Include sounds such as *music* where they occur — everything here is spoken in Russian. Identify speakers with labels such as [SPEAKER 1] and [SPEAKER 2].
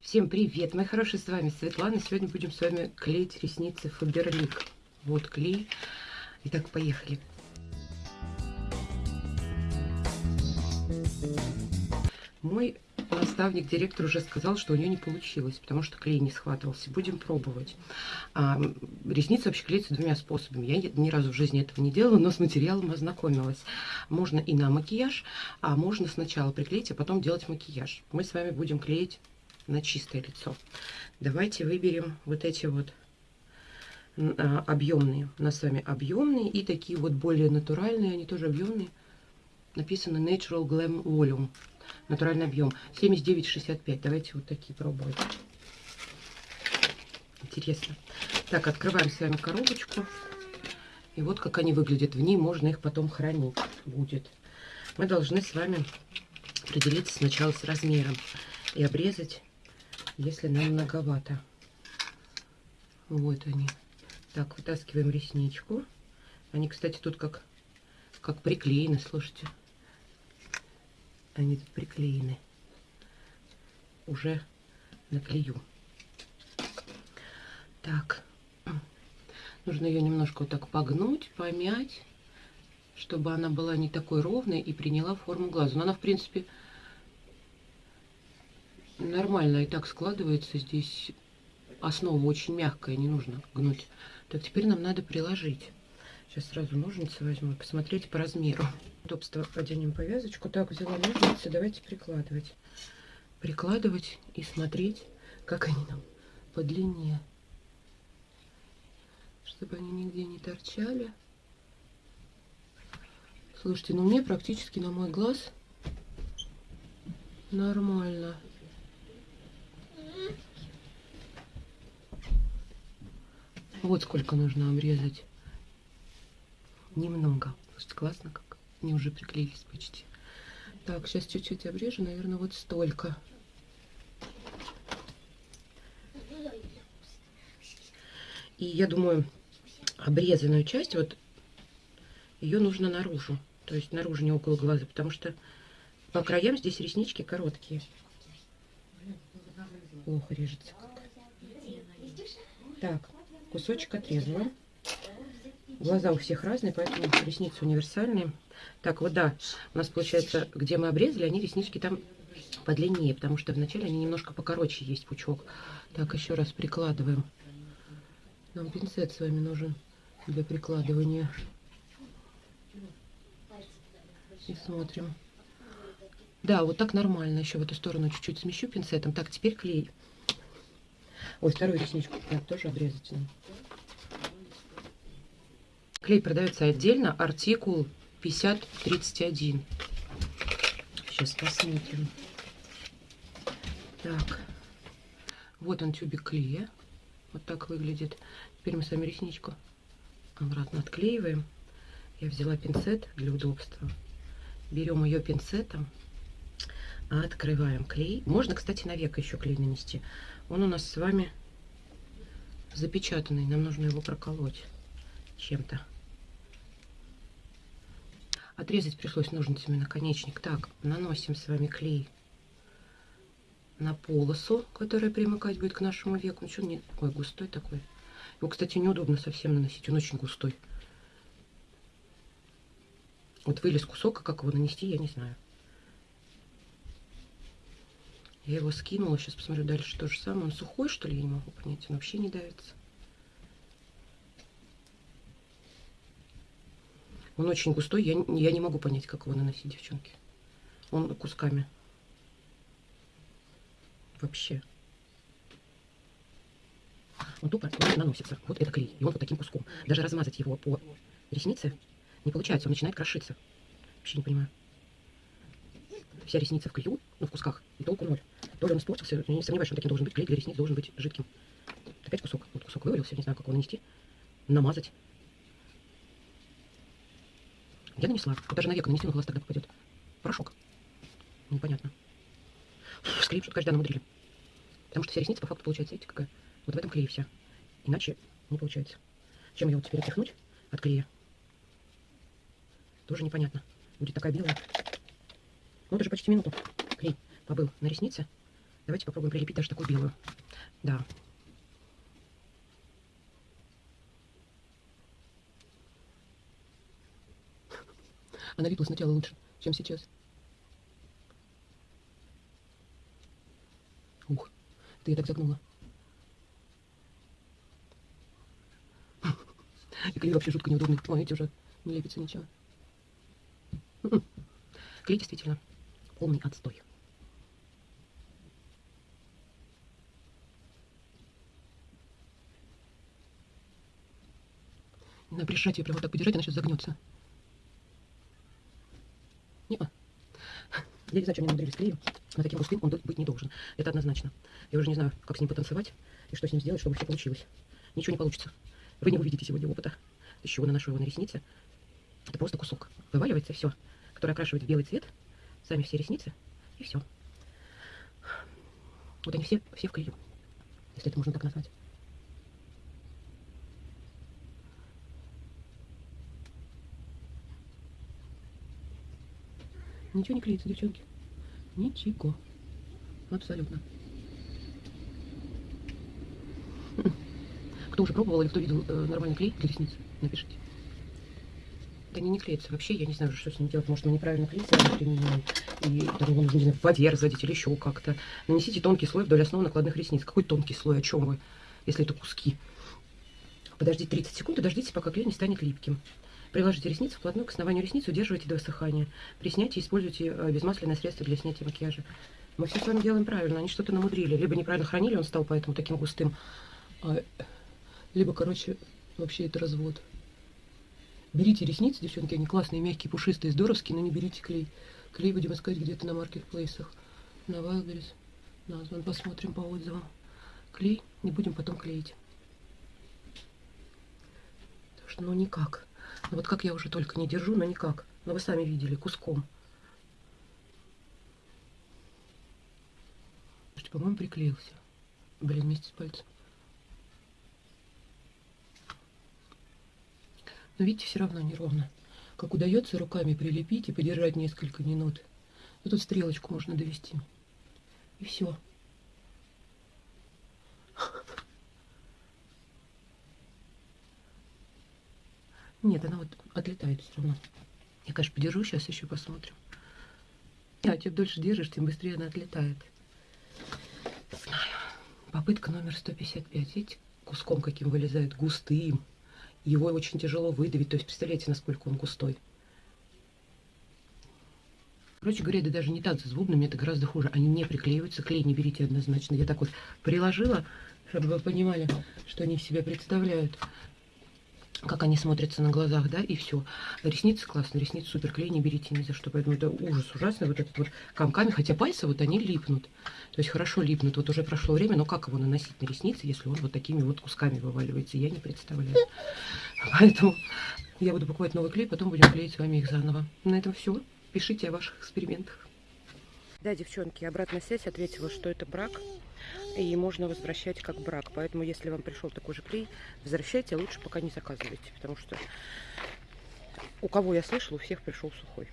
[SPEAKER 1] Всем привет, мои хорошие, с вами Светлана. Сегодня будем с вами клеить ресницы Фаберлик. Вот клей. Итак, поехали. Мой наставник, директор уже сказал, что у нее не получилось, потому что клей не схватывался. Будем пробовать. А, ресницы вообще клеятся двумя способами. Я ни разу в жизни этого не делала, но с материалом ознакомилась. Можно и на макияж, а можно сначала приклеить, а потом делать макияж. Мы с вами будем клеить на чистое лицо. Давайте выберем вот эти вот а, объемные. У нас с вами объемные и такие вот более натуральные, они тоже объемные. Написано Natural Glam Volume. Натуральный объем. 79,65. Давайте вот такие пробовать. Интересно. Так, открываем с вами коробочку. И вот как они выглядят. В ней можно их потом хранить будет. Мы должны с вами определиться сначала с размером и обрезать если нам многовато. Вот они. Так, вытаскиваем ресничку. Они, кстати, тут как, как приклеены, слушайте. Они тут приклеены. Уже наклею. Так. Нужно ее немножко вот так погнуть, помять, чтобы она была не такой ровной и приняла форму глаза. Но она, в принципе, нормально и так складывается. Здесь основа очень мягкая, не нужно гнуть. Так, теперь нам надо приложить. Сейчас сразу ножницы возьму посмотреть по размеру. Удобство оденем повязочку. Так, взяла ножницы, давайте прикладывать. Прикладывать и смотреть, как они нам по длине. Чтобы они нигде не торчали. Слушайте, ну мне практически на мой глаз нормально. Вот сколько нужно обрезать. Немного. Слушайте, классно как. Они уже приклеились почти. Так, сейчас чуть-чуть обрежу. Наверное, вот столько. И я думаю, обрезанную часть, вот ее нужно наружу. То есть наружу, не около глаза, потому что по краям здесь реснички короткие. Плохо режется как. Так кусочек отрезала. Глаза у всех разные, поэтому ресницы универсальные. Так, вот да, у нас получается, где мы обрезали, они реснички там подлиннее, потому что вначале они немножко покороче есть пучок. Так, еще раз прикладываем. Нам пинцет с вами нужен для прикладывания. И смотрим. Да, вот так нормально. Еще в эту сторону чуть-чуть смещу пинцетом. Так, теперь клей. Ой, вторую ресничку надо тоже обрезать. Клей продается отдельно, артикул 5031. Сейчас посмотрим. Так, вот он тюбик клея. Вот так выглядит. Теперь мы с вами ресничку обратно отклеиваем. Я взяла пинцет для удобства. Берем ее пинцетом, открываем клей. Можно, кстати, на века еще клей нанести. Он у нас с вами запечатанный. Нам нужно его проколоть чем-то. Отрезать пришлось ножницами наконечник. Так, наносим с вами клей на полосу, которая примыкать будет к нашему веку. Ну что, не... Ой, густой такой. Его, кстати, неудобно совсем наносить. Он очень густой. Вот вылез кусок, а как его нанести, я не знаю. Я его скинула. Сейчас посмотрю дальше то же самое. Он сухой, что ли? Я не могу понять. Он вообще не давится. Он очень густой. Я, я не могу понять, как его наносить, девчонки. Он кусками. Вообще. Он тупо наносится. Вот это клей. И он вот таким куском. Даже размазать его по реснице не получается. Он начинает крошиться. Вообще не понимаю. Вся ресница в клею, ну, в кусках, и толку ноль. Тоже он испортился. Не сомневаюсь, что он таким должен быть. Клей для ресниц должен быть жидким. Опять кусок. Вот кусок вывалился. Не знаю, как его нанести. Намазать. Я нанесла. Вот даже на веко нанести, на глаз тогда попадет. Порошок. Непонятно. Склеим, что каждый намудрили. Потому что вся ресница по факту получается, видите, какая? Вот в этом клее вся. Иначе не получается. Чем ее вот теперь отряхнуть от клея? Тоже непонятно. Будет такая белая. Ну, это же почти минуту клей побыл на реснице. Давайте попробуем прилепить даже такую белую. Да. Она липла сначала лучше, чем сейчас. Ух, ты я так загнула. *laughs* И клей вообще жутко неудобный. Эти уже не лепится ничего. Клей действительно полный отстой. На прижать ее прямо вот так подержать, она сейчас загнется. Не -а. Я не знаю, что они намудрились клеем, но таким густым он быть не должен. Это однозначно. Я уже не знаю, как с ним потанцевать и что с ним сделать, чтобы все получилось. Ничего не получится. Вы не увидите сегодня опыта. Из чего наношу его на ресницы. Это просто кусок. Вываливается все, который окрашивает в белый цвет. Сами все ресницы. И все. Вот они все, все в клею. Если это можно так назвать. Ничего не клеится, девчонки. Ничего. Абсолютно. Кто уже пробовал или кто видел э, нормальный клей для ресниц, напишите. Да они не клеятся вообще, я не знаю, что с ним делать. Может, он неправильно клеится, применяем. И там не знаю, в воде разводить или еще как-то. Нанесите тонкий слой вдоль основы накладных ресниц. Какой тонкий слой? О чем вы? Если это куски. Подождите 30 секунд и дождитесь, пока клей не станет липким. Приложите ресницы вплотную к основанию ресниц, удерживайте до высыхания. При снятии используйте э, безмасляное средство для снятия макияжа. Мы все с вами делаем правильно, они что-то намудрили. Либо неправильно хранили, он стал поэтому таким густым. А, либо, короче, вообще это развод. Берите ресницы, девчонки, они классные, мягкие, пушистые, здоровские, но не берите клей. Клей будем искать где-то на маркетплейсах. На Wildberries. Назван, посмотрим по отзывам. Клей не будем потом клеить. Так что, ну никак. Ну вот как я уже только не держу, но никак. Но вы сами видели, куском. По-моему, приклеился. Блин, вместе с пальцем. Но видите, все равно неровно. Как удается руками прилепить и подержать несколько минут. И тут стрелочку можно довести. И все. Нет, она вот отлетает все равно. Я, конечно, подержу, сейчас еще посмотрим. А, чем дольше держишь, тем быстрее она отлетает. Знаю. Попытка номер 155. Видите, куском каким вылезает, густым. Его очень тяжело выдавить. То есть, представляете, насколько он густой. Короче говоря, это даже не так с бубнами, это гораздо хуже. Они не приклеиваются, клей не берите однозначно. Я так вот приложила, чтобы вы понимали, что они в себя представляют как они смотрятся на глазах, да, и все. Ресницы классные, ресницы супер, клей не берите ни за что, поэтому это ужас ужасный, вот этот вот комками, хотя пальцы вот они липнут, то есть хорошо липнут, вот уже прошло время, но как его наносить на ресницы, если он вот такими вот кусками вываливается, я не представляю. *laughs* Поэтому я буду покупать новый клей, потом будем клеить с вами их заново. На этом все. Пишите о ваших экспериментах. Да, девчонки, обратная связь ответила, что это брак, и можно возвращать как брак. Поэтому, если вам пришел такой же клей, возвращайте, лучше пока не заказывайте, потому что у кого я слышала, у всех пришел сухой.